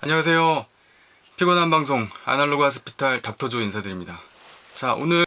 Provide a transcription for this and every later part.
안녕하세요. 피곤한 방송 아날로그 하스피탈 닥터조 인사드립니다. 자, 오늘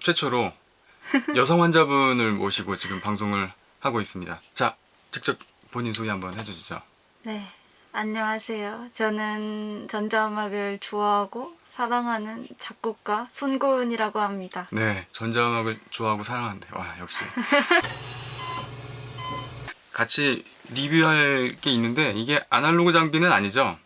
최초로 여성 환자분을 모시고 지금 방송을 하고 있습니다. 자, 직접 본인 소개 한번 해주시죠. 네, 안녕하세요. 저는 전자음악을 좋아하고 사랑하는 작곡가 손고은이라고 합니다. 네, 전자음악을 좋아하고 사랑하는데 와 역시 같이 리뷰할 게 있는데 이게 아날로그 장비는 아니죠?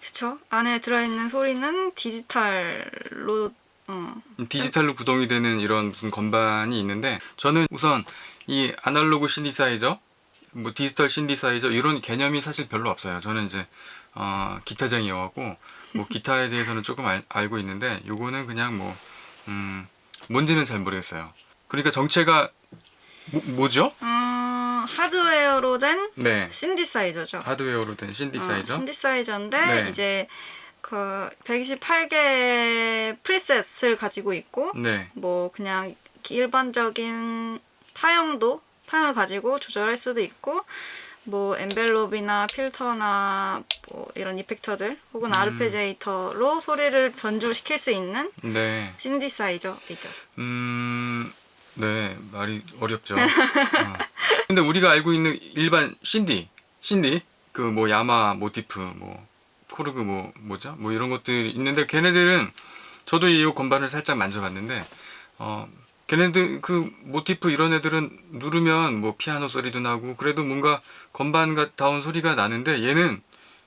그쵸? 안에 들어있는 소리는 디지털로 어, 디지털로 구동이 되는 이런 건반이 있는데 저는 우선 이 아날로그 신디사이저 뭐 디지털 신디사이저 이런 개념이 사실 별로 없어요 저는 이제 어, 기타쟁이여갖고 뭐 기타에 대해서는 조금 알, 알고 있는데 요거는 그냥 뭐 음, 뭔지는 잘 모르겠어요 그러니까 정체가 뭐, 뭐죠? 어, 하드웨어로 된 네 신디사이저죠. 하드웨어로 된 어, 신디사이저 신디사이저인데 네. 이제 그 128개 프리셋을 가지고 있고 네 뭐 그냥 일반적인 파형도 파형을 가지고 조절할 수도 있고 뭐 엔벨롭이나 필터나 뭐 이런 이펙터들 혹은 음. 아르페지에이터로 소리를 변조시킬 수 있는 네. 신디사이저이죠. 음, 네, 말이 어렵죠. 어. 근데 우리가 알고 있는 일반 신디, 신디, 그 뭐 야마 모티프, 뭐 코르그 뭐 뭐죠? 뭐 이런 것들이 있는데 걔네들은 저도 이 건반을 살짝 만져봤는데 어 걔네들 그 모티프 이런 애들은 누르면 뭐 피아노 소리도 나고 그래도 뭔가 건반 같다운 소리가 나는데 얘는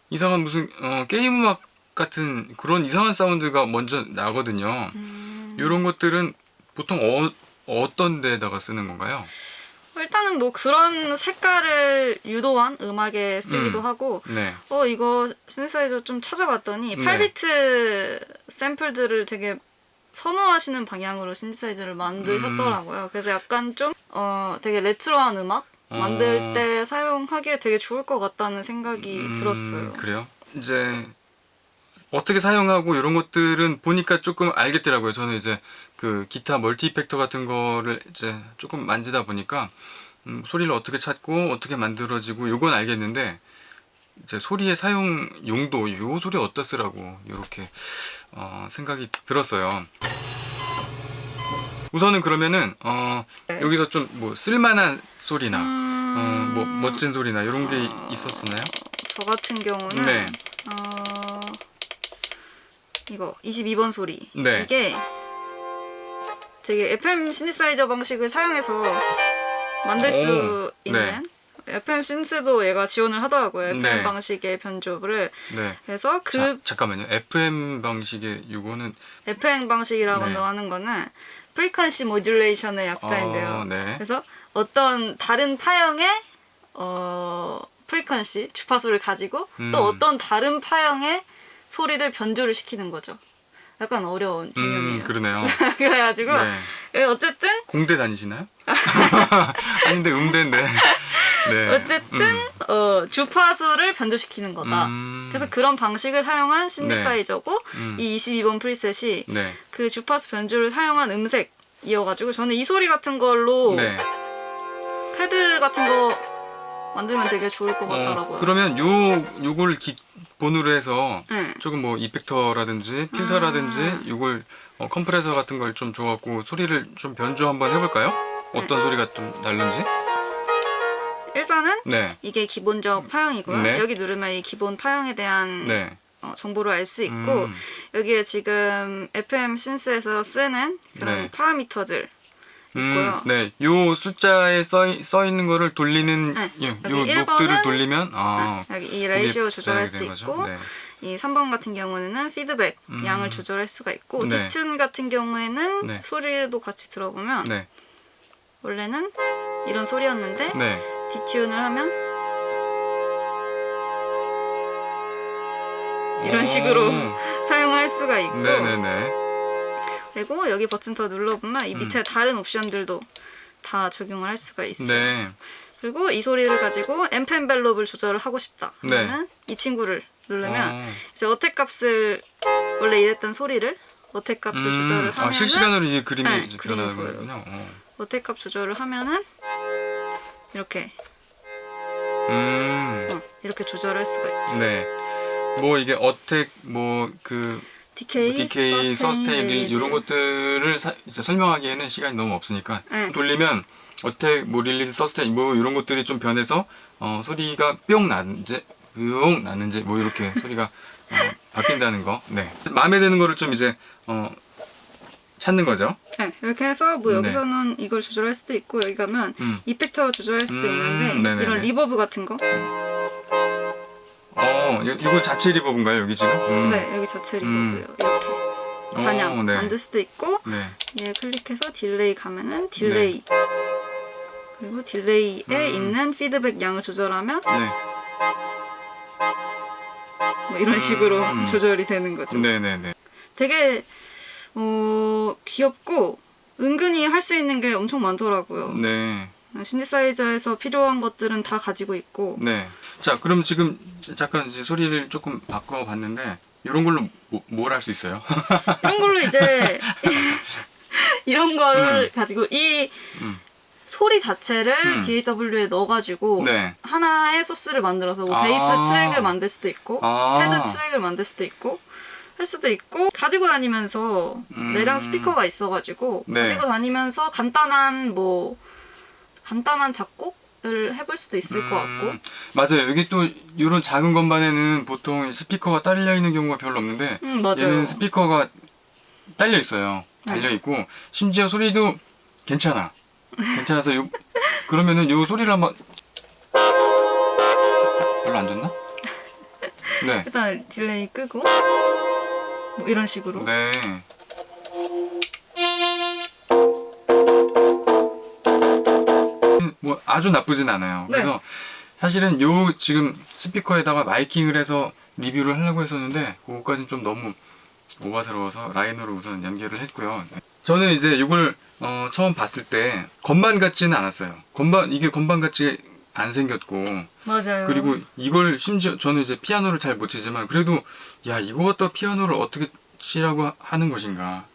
이상한 무슨 어, 게임 음악 같은 그런 이상한 사운드가 먼저 나거든요. 음, 이런 것들은 보통 어, 어떤 데다가 쓰는 건가요? 일단은 뭐 그런 색깔을 유도한 음악에 쓰기도 음. 하고 네. 어 이거 신디사이저 좀 찾아봤더니 네. 8비트 샘플들을 되게 선호하시는 방향으로 신디사이저를 만드셨더라고요. 그래서 약간 좀 어 되게 레트로한 음악 만들 어. 때 사용하기에 되게 좋을 것 같다는 생각이 음, 들었어요. 그래요? 이제 어떻게 사용하고 이런 것들은 보니까 조금 알겠더라고요. 저는 이제 그 기타 멀티 이펙터 같은 거를 이제 조금 만지다 보니까 음, 소리를 어떻게 찾고 어떻게 만들어지고 요건 알겠는데 이제 소리의 사용 용도 요 소리 어디다 쓰라고 이렇게 어, 생각이 들었어요. 우선은 그러면은 어, 네. 여기서 좀 뭐 쓸만한 소리나 음, 어, 뭐 멋진 소리나 이런 게 있었었나요? 저 같은 경우는 네. 어, 이거 22번 소리 네. 이게 되게 FM 신디사이저 방식을 사용해서 만들 수 오, 있는 FM 신스도 얘가 지원을 하더라고요. FM 네. 방식의 변조를 네. 그래서 그 자, 잠깐만요. FM 방식의 요거는 FM 방식이라고 네. 하는 거는 frequency modulation의 약자인데요. 어, 네. 그래서 어떤 다른 파형의 어, frequency 주파수를 가지고 음. 또 어떤 다른 파형의 소리를 변조를 시키는 거죠. 약간 어려운 개념이에요. 음, 그러네요. 그래가지고 네. 예, 어쨌든 공대 다니시나요? 아닌데 음대인데. 네. 어쨌든 어, 주파수를 변조시키는 거다. 음. 그래서 그런 방식을 사용한 신디사이저고 음. 이 22번 preset이 네. 그 주파수 변조를 사용한 음색이어가지고 저는 이 소리 같은 걸로 네. 패드 같은 거 만들면 되게 좋을 것 같더라고요. 어, 그러면 요 요걸 기본으로 해서 네. 조금 뭐 이펙터라든지 필터라든지 음. 요걸 어, 컴프레서 같은 걸 좀 줘갖고 소리를 좀 변조 한번 해볼까요? 어떤 소리가 좀 날는지? 네. 이게 기본적 파형이고요. 네. 여기 누르면 이 기본 파형에 대한 네. 어, 정보를 알 수 있고 음. 여기에 지금 FM 신스에서 쓰는 그런 네. 파라미터들 음, 있고요. 네, 요 숫자에 써, 써 있는 거를 돌리는 네, 요, 여기 요 1번은 녹들을 돌리면 아, 여기 이 레이시오 거기에 조절할 조절하게 수. 있고 네. 이 3번 같은 경우는 피드백 음. 양을 조절할 수가 있고 네. 디튠 같은 경우에는 네. 소리도 같이 들어보면 네, 원래는 이런 소리였는데 네, 디튠을 하면 이런 식으로 사용할 수가 있고 네네네. 그리고 여기 버튼 더 눌러보면 이 밑에 음. 다른 옵션들도 다 적용을 할 수가 있어요. 네, 그리고 이 소리를 가지고 앰펜 벨롭을 조절을 하고 싶다. 네. 그러면 이 친구를 누르면 어, 이제 어택 값을 원래 이랬던 소리를 어택 값을 조절을 아, 하면은 실시간으로 이 그림이 네, 그림이 변하는군요. 어. 어택 값 조절을 하면은 이렇게 음, 어, 이렇게 조절할 수가 있죠. 네. 뭐 이게 attack 뭐그 decay, decay, sustain. 이런 것들을 사- 이제 설명하기에는 시간이 너무 없으니까 네. 돌리면 attack, 뭐 release, sustain 뭐 이런 것들이 좀 변해서 어, 소리가 뿅 나는지 뿅 나는지 뭐 이렇게 소리가 어, 바뀐다는 거. 네. 마음에 드는 거를 좀 이제 어, 찾는 거죠. 네, 이렇게 해서 뭐 네. 여기서는 이걸 조절할 수도 있고 여기 가면 음. effector 조절할 수도 음, 있는데 네네네. 이런 reverb 같은 거 어, 이- 이거 자체 reverb인가요 여기 지금? 음. 네, 여기 자체 음. 리버브요. 이렇게 잔향 어, 네. 만들 수도 있고 네. 얘 클릭해서 delay 가면은 delay 그리고 delay에 음. 있는 피드백 양을 조절하면 네. 뭐 이런 식으로 음. 조절이 되는 거죠. 네, 네, 네. 되게 어, 귀엽고 은근히 할 수 있는 게 엄청 많더라고요. 네. 신디사이저에서 필요한 것들은 다 가지고 있고 네. 자, 그럼 지금 잠깐 이제 소리를 조금 바꿔 봤는데 이런 걸로 뭐, 뭘할 수 있어요? 이런 걸로 이제 이런 거를 가지고 이 음. 소리 자체를 음. DAW에 넣어가지고 네. 하나의 소스를 만들어서 뭐 아. 베이스 트랙을 만들 수도 있고 아. 헤드 트랙을 만들 수도 있고 할 수도 있고 가지고 다니면서 음. 내장 스피커가 있어가지고 네. 가지고 다니면서 간단한 뭐 간단한 작곡 을 해볼 수도 있을 것 같고 음, 맞아요. 여기 또 이런 작은 건반에는 보통 스피커가 딸려 있는 경우가 별로 없는데 음. 얘는 스피커가 딸려 있어요. 달려 있고 심지어 소리도 괜찮아. 괜찮아서 요 그러면은 요 소리를 한번 별로 안 좋나? 네. 일단 delay 끄고 뭐 이런 식으로 네. 뭐 아주 나쁘진 않아요. 네. 그래서 사실은 요 지금 스피커에다가 마이킹을 해서 리뷰를 하려고 했었는데 그거까지는 좀 너무 오바스러워서 라인으로 우선 연결을 했고요. 네. 저는 이제 이걸 어, 처음 봤을 때 건반 같지는 않았어요. 건반 이게 건반 같지 안 생겼고 맞아요. 그리고 이걸 심지어 저는 이제 피아노를 잘 못 치지만 그래도 야 이거 갖다 피아노를 어떻게 치라고 하는 것인가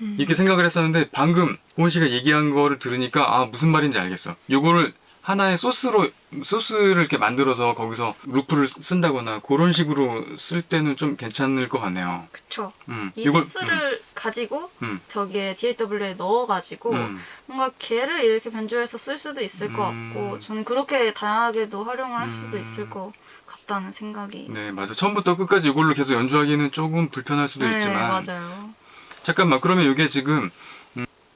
음. 이렇게 생각을 했었는데 방금 보은 씨가 얘기한 거를 들으니까 아 무슨 말인지 알겠어 요거를 하나의 소스로 소스를 이렇게 만들어서 거기서 루프를 쓴다거나 그런 식으로 쓸 때는 좀 괜찮을 것 같네요 그쵸. 음, 이 이걸- 소스를 가지고 음, 저기에 DAW에 넣어가지고 음, 뭔가 걔를 이렇게 변조해서 쓸 수도 있을 것 음. 같고 저는 그렇게 다양하게도 활용을 할 수도 음. 있을 것 같다는 생각이 네 맞아 처음부터 끝까지 이걸로 계속 연주하기는 조금 불편할 수도 네, 있지만 맞아요. 잠깐만 그러면 이게 지금 음,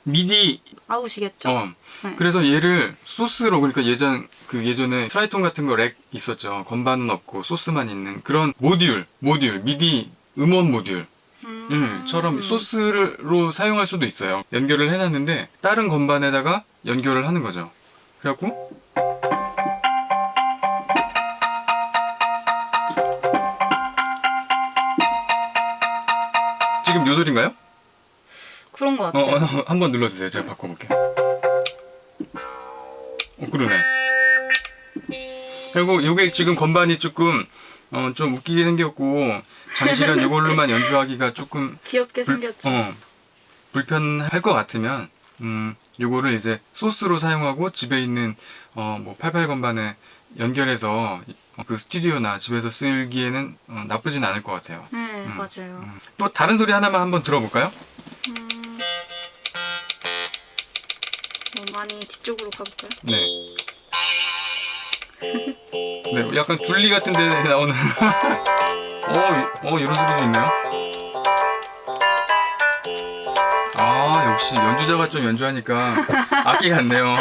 미디 out이겠죠? 어. 네. 그래서 얘를 소스로 그러니까 예전 그 예전에 트라이톤 같은 거 rack 있었죠. 건반은 없고 소스만 있는 그런 모듈, 모듈, 미디 음원 모듈 음. 음, 처럼 소스로 사용할 수도 있어요. 연결을 해놨는데 다른 건반에다가 연결을 하는 거죠. 그래갖고 지금 요 소리인가요? 그런 것 어, 같아요. 어, 한번 눌러주세요. 제가 바꿔볼게요. 어, 그러네. 그리고 이게 지금 건반이 조금 어, 좀 웃기게 생겼고 장시간 이걸로만 연주하기가 조금 귀엽게 불, 생겼죠. 어, 불편할 것 같으면 음, 요거를 이제 소스로 사용하고 집에 있는 어, 뭐 88 건반에 연결해서 어, 그 스튜디오나 집에서 쓰기에는 어, 나쁘진 않을 것 같아요. 네, 맞아요. 음. 또 다른 소리 하나만 한번 들어볼까요? 음. 많이 뒤쪽으로 가볼까요? 네. 네, 약간 분리 같은 데 나오는. 어, 어, 이런 소리도 있네요. 아, 역시 연주자가 좀 연주하니까 악기 같네요.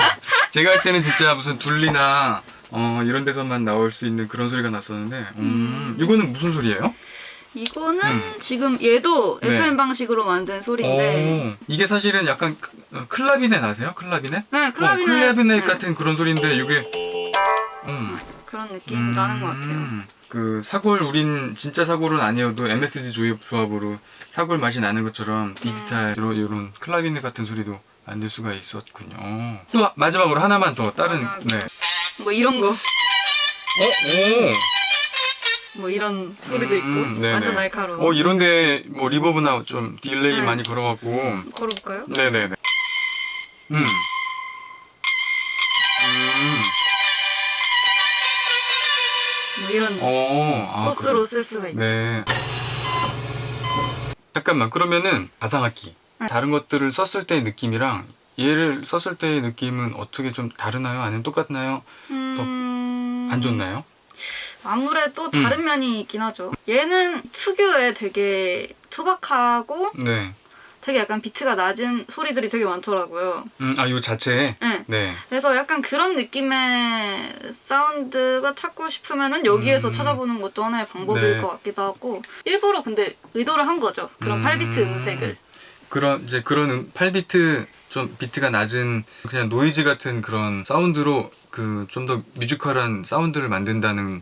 제가 할 때는 진짜 무슨 둘리나 어, 이런 데서만 나올 수 있는 그런 소리가 났었는데, 음, 이거는 무슨 소리예요? 이거는 음. 지금 얘도 네. FM 방식으로 만든 소리인데 오, 이게 사실은 약간 크- 어, clavinet 아세요? clavinet? 네, clavinet, 어, clavinet 네. 같은 그런 소리인데, 이게, 음. 그런 느낌 나는 것 같아요. 그 사골 우린 진짜 사골은 아니어도 MSG 조합 조합으로 사골 맛이 나는 것처럼 디지털로 이런 clavinet 같은 소리도 만들 수가 있었군요. 또 마지막으로 하나만 더 다른. 네. 뭐 이런 거. 어? 오. 뭐 이런 소리도 음, 있고 네네. 완전 날카로운. 어 이런데 뭐 reverb나 좀 delay 네. 많이 걸어갖고 걸어볼까요? 네네네. 음. 음. 뭐 이런 어. 아, 소스로 그래. 쓸 수가 있죠. 네. 잠깐만 그러면은 가상악기 네. 다른 것들을 썼을 때의 느낌이랑 얘를 썼을 때의 느낌은 어떻게 좀 다르나요? 아니면 똑같나요? 음... 안 좋나요? 아무래도 음. 다른 면이 있긴 하죠. 얘는 특유의 되게 투박하고 네. 되게 약간 비트가 낮은 소리들이 되게 많더라고요. 음, 아, 요 자체에? 네. 네. 그래서 약간 그런 느낌의 사운드가 찾고 싶으면은 여기에서 음. 찾아보는 것도 하나의 방법일 네. 것 같기도 하고 일부러 근데 의도를 한 거죠. 그런 음. 8비트 음색을. 그런, 이제 그런 음, 8비트, 좀 비트가 낮은 그냥 노이즈 같은 그런 사운드로 그 좀 더 musical한 사운드를 만든다는 어,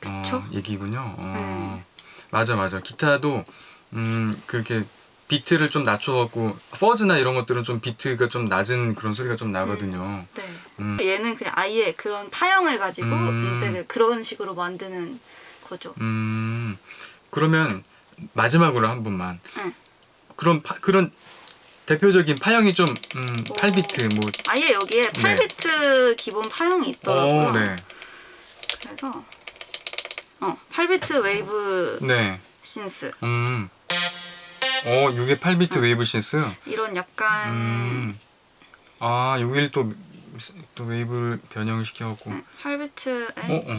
그쵸? 얘기군요. 어, 네. 맞아, 맞아. 기타도, 음, 그렇게 비트를 좀 낮춰갖고, 퍼즈나 이런 것들은 좀 비트가 좀 낮은 그런 소리가 좀 나거든요. 네. 음. 얘는 그냥 아예 그런 파형을 가지고 음. 음. 색을 그런 식으로 만드는 거죠. 음, 그러면 마지막으로 한 번만. 응. 그런 파, 그런 대표적인 파형이 좀 음, 오. 8비트 뭐 아예 여기에 네. 8비트 기본 파형이 있더라고요. 어, 네. 그래서 어 8비트 웨이브 네. synth 음. 어, 이게 8비트 wave synth. 이런 약간 음. 아, 여기를 또, 또 wave를 변형시켜 갖고. 응, 8비트에 어, 어.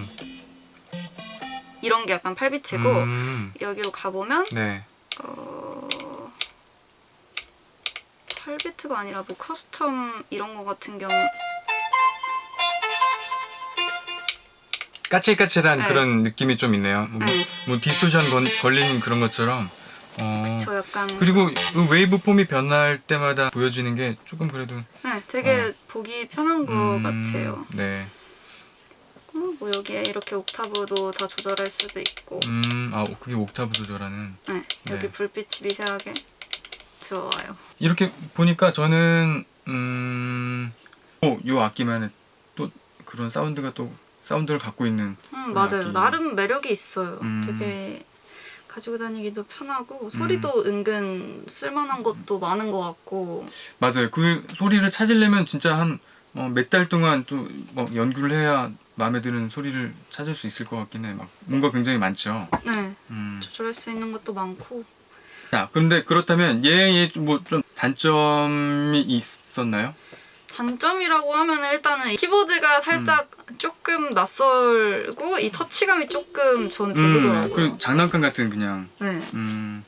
이런 게 약간 8비트고 음. 여기로 가보면 네. 어 8비트가 아니라 뭐 custom 이런 거 같은 경우 까칠까칠한 네. 그런 느낌이 좀 있네요. 뭐, 네. 뭐 distortion 건, 걸린 그런 것처럼. 어. 저 약간 그리고 그 waveform이 변할 때마다 보여지는 게 조금 그래도 네, 되게 어. 보기 편한 거 음, 같아요. 네. 어, 뭐 여기에 이렇게 옥타브도 다 조절할 수도 있고 음, 아 그게 옥타브 조절하는. 네, 여기 네. 불빛이 미세하게 들어와요. 이렇게 보니까 저는 음, 어, 요 악기만의 또 그런 사운드가 또 사운드를 갖고 있는. 음, 맞아요. 악기. 나름 매력이 있어요. 음. 되게 가지고 다니기도 편하고 소리도 은근 쓸만한 것도 많은 것 같고 맞아요. 그 소리를 찾으려면 진짜 한 몇달 동안 또뭐 연구를 해야 마음에 드는 소리를 찾을 수 있을 것 같긴 해. 막 뭔가 굉장히 많죠. 네, 음. 조절할 수 있는 것도 많고 자, 그런데 그렇다면 얘의 뭐 좀 단점이 있었나요? 단점이라고 하면 일단은 키보드가 살짝 조금 낯설고 이 터치감이 조금 저는 음, 별로더라고요. 그 장난감 같은 그냥 네. 음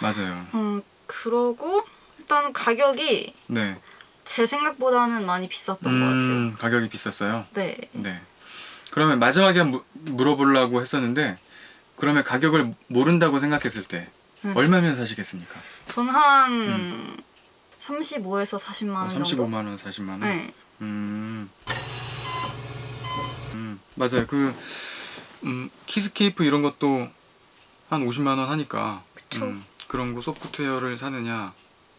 맞아요. 음, 그러고 일단 가격이 네. 제 생각보다는 많이 비쌌던 것 같아요. 음, 가격이 비쌌어요. 네. 네. 그러면 마지막에 무, 물어보려고 했었는데 그러면 가격을 모른다고 생각했을 때 음. 얼마면 사시겠습니까? 전 한 35에서 40만 원 정도. 35만 원, 40만 원. 네. 음. 음, 맞아요. 그 음, Keyscape 이런 것도 한 50만 원 하니까 그쵸. 음, 그런 거 소프트웨어를 사느냐.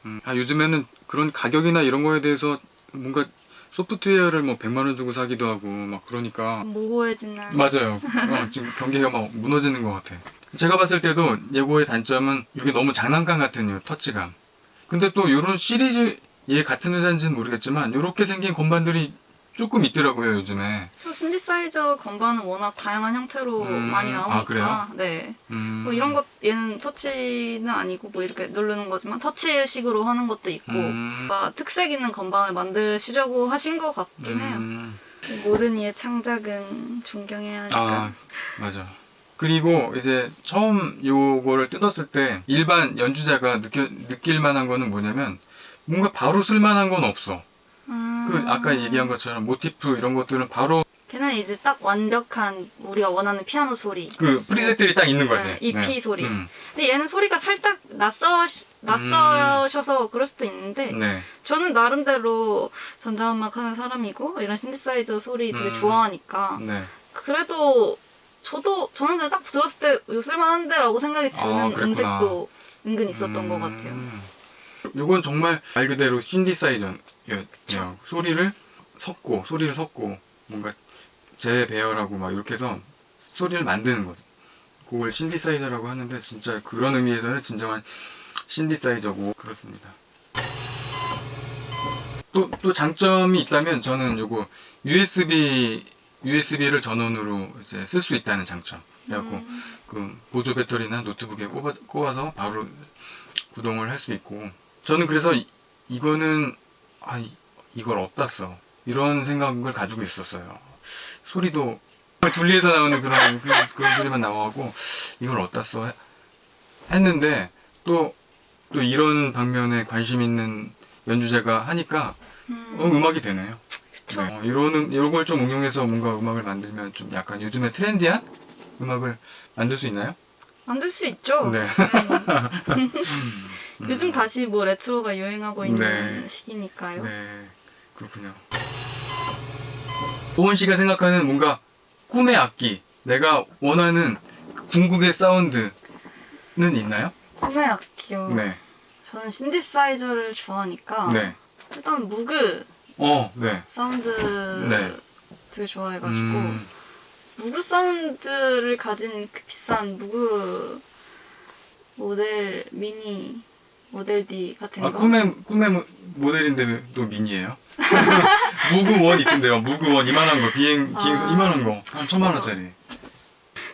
음, 아 요즘에는 그런 가격이나 이런 거에 대해서 뭔가 소프트웨어를 뭐 100만 원 주고 사기도 하고 막 그러니까 모호해지는. 맞아요. 어, 지금 경계가 막 무너지는 것 같아. 제가 봤을 때도 예고의 단점은 이게 너무 장난감 같은 요 터치감. 근데 또 이런 시리즈 얘 같은 회사인지는 모르겠지만 이렇게 생긴 건반들이 조금 있더라고요 요즘에. 저 신디사이저 건반은 워낙 다양한 형태로 음, 많이 나오니까. 아, 그래요? 네. 음, 뭐 이런 것 얘는 터치는 아니고 뭐 이렇게 누르는 거지만 터치식으로 하는 것도 있고 음, 뭔가 특색 있는 건반을 만드시려고 하신 것 같긴 해요. 음, 모든 이의 창작은 존경해야 하니까. 아 맞아. 그리고 이제 처음 요거를 뜯었을 때 일반 연주자가 느껴, 느낄 만한 거는 뭐냐면 뭔가 바로 쓸 만한 건 없어. 음. 그 아까 얘기한 것처럼 모티프 이런 것들은 바로 걔는 이제 딱 완벽한 우리가 원하는 피아노 소리. 그 프리셋들이 딱 있는 거지. 네, EP 소리. 음, 근데 얘는 소리가 살짝 낯서 낯서셔서 그럴 수도 있는데 네. 저는 나름대로 전자음악 하는 사람이고 이런 신디사이저 소리 되게 음. 좋아하니까 네. 그래도 저도 저는 딱 들었을 때 이거 쓸만한데 라고 생각이 드는 아. 음색도 은근 있었던 음, 것 같아요. 요건 정말 말 그대로 신디사이저예요. 소리를 섞고 소리를 섞고 뭔가 재배열하고 막 이렇게 해서 소리를 만드는 거죠. 곡을 신디사이저라고 하는데 진짜 그런 의미에서는 진정한 신디사이저고 그렇습니다. 또, 또 장점이 있다면 저는 요거 USB, USB를 전원으로 이제 쓸 수 있다는 장점. 그래갖고 그 보조 배터리나 노트북에 꼽아, 꼽아서 바로 구동을 할 수 있고 저는 그래서 이, 이거는 아 이- 이걸 어디다 써 이런 생각을 가지고 있었어요 소리도 둘리에서 나오는 그런 그런, 그런 소리만 나와갖고 이걸 어디다 써 해- 했는데 또또 이런 방면에 관심 있는 연주자가 하니까 어, 음악이 되네요. 네, 어, 이런 음- 이런 걸 좀 응용해서 뭔가 음악을 만들면 좀 약간 요즘에 트렌디한 음악을 만들 수 있나요? 만들 수 있죠. 네. 요즘 다시 뭐 레트로가 유행하고 있는 네. 시기니까요. 네, 그렇군요. 오은 씨가 생각하는 뭔가 꿈의 악기, 내가 원하는 궁극의 사운드는 있나요? 꿈의 악기요. 네, 저는 신디사이저를 좋아하니까 네, 일단 Moog 어, 네. 사운드 네. 되게 좋아해가지고 음, Moog 사운드를 가진 그 비싼 Moog 모델 미니 모델 D 같은 아, 거 꿈의 꿈의 모- 모델인데 왜또 미니예요? Moog One 있던데요. Moog One 이만한 거 비행 비행선 아. 이만한 거 한 천만 원짜리.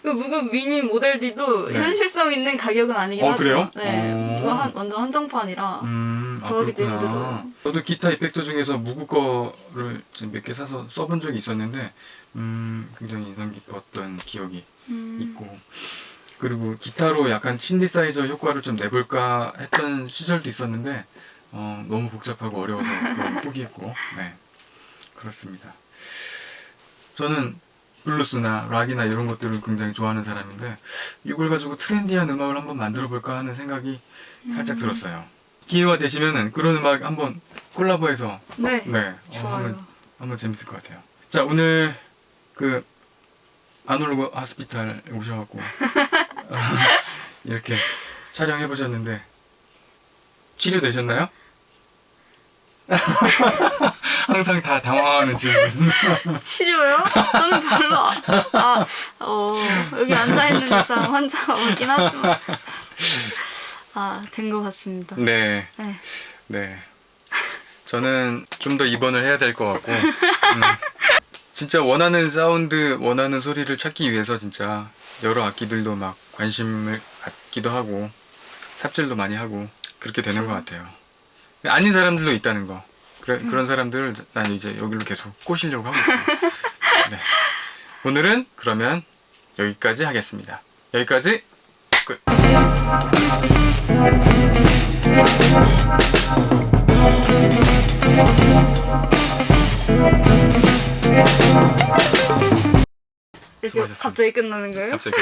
그 무그 미니 모델 D도 네. 현실성 있는 가격은 아니긴 어, 하죠. 그래요? 네, 어. 이거 한, 완전 한정판이라 음, 아, 구하기도 그렇구나. 힘들어요. 저도 기타 이펙터 중에서 무구 거를 몇 개 사서 써본 적이 있었는데, 음, 굉장히 인상 깊었던 기억이 음, 있고, 그리고 기타로 약간 신디사이저 효과를 좀 내볼까 했던 시절도 있었는데, 어, 너무 복잡하고 어려워서 포기했고, 네. 그렇습니다. 저는 블루스나 락이나 이런 것들을 굉장히 좋아하는 사람인데, 이걸 가지고 트렌디한 음악을 한번 만들어 볼까 하는 생각이 살짝 들었어요. 기회가 되시면은 그런 음악 한번 콜라보해서 네, 네 어, 좋아요. 한번 한번 재밌을 것 같아요. 자 오늘 그 아놀로그 하스피탈 오셔갖고 어, 이렇게 촬영해 보셨는데 치료 되셨나요? 항상 다 당황하는 질문. 치료요? 저는 별로 아, 아, 어, 여기 앉아 있는 이상 환자가 없긴 하지만 아, 된 것 같습니다. 네, 네. 네. 저는 좀 더 입원을 해야 될 것 같고, 음, 진짜 원하는 사운드, 원하는 소리를 찾기 위해서 진짜 여러 악기들도 막 관심을 갖기도 하고, 삽질도 많이 하고, 그렇게 되는 것 같아요. 아닌 사람들도 있다는 거. 그래, 그런 사람들을 난 이제 여기로 계속 꼬시려고 하고 있어요. 네. 오늘은 그러면 여기까지 하겠습니다. 여기까지 끝. 이렇게 수고하셨습니다. 갑자기 끝나는 거예요? 갑자기.